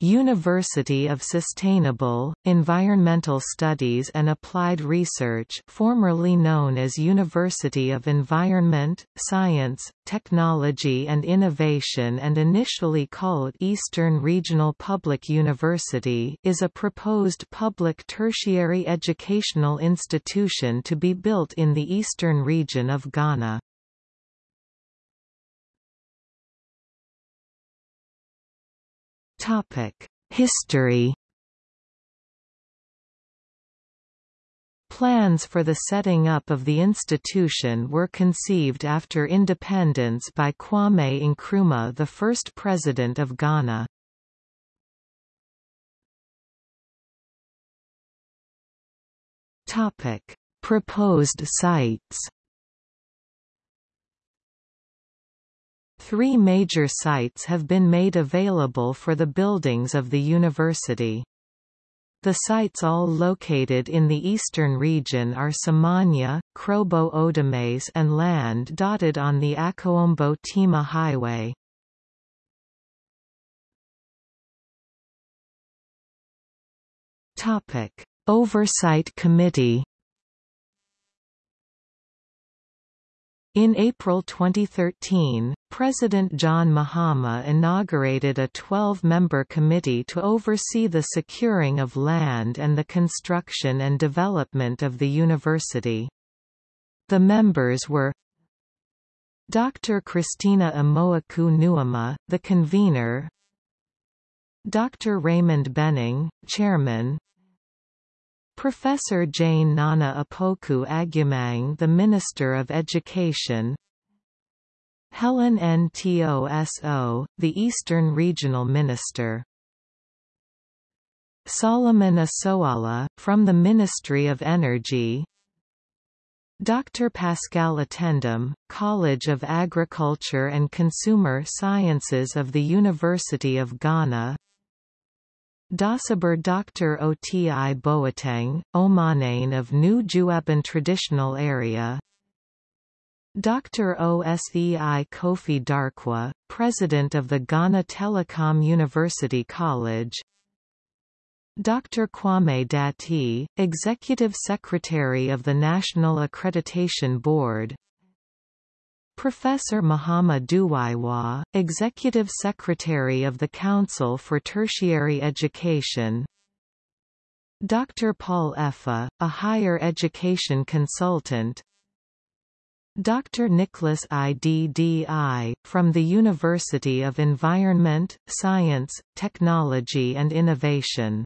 University of Sustainable, Environmental Studies and Applied Research formerly known as University of Environment, Science, Technology and Innovation and initially called Eastern Regional Public University is a proposed public tertiary educational institution to be built in the eastern region of Ghana. History Plans for the setting up of the institution were conceived after independence by Kwame Nkrumah the first president of Ghana. Proposed sites Three major sites have been made available for the buildings of the university. The sites all located in the eastern region are Somanya, Krobo Odumase and land dotted on the Akosombo Tema Highway. Topic. Oversight Committee In April 2013, President John Mahama inaugurated a 12-member committee to oversee the securing of land and the construction and development of the university. The members were Dr. Christina Amoako-Nuamah, the convener Dr. Raymond Benning, chairman Professor Jane Nana Apoku Agumang the Minister of Education Helen Ntoso, the Eastern Regional Minister Solomon Asoala, from the Ministry of Energy Dr. Paschal Atengdem, College of Agriculture and Consumer Sciences of the University of Ghana Daasebre Dr. Oti Boateng, Omanhene of New Juaben Traditional Area Dr. Osei Kofi Darkwa, President of the Ghana Telecom University College Dr. Kwame Dattey, Executive Secretary of the National Accreditation Board Professor Mahama Duwiejua, Executive Secretary of the Council for Tertiary Education Dr. Paul Effah, a higher education consultant Dr. Nicholas IDDI, from the University of Environment, Science, Technology and Innovation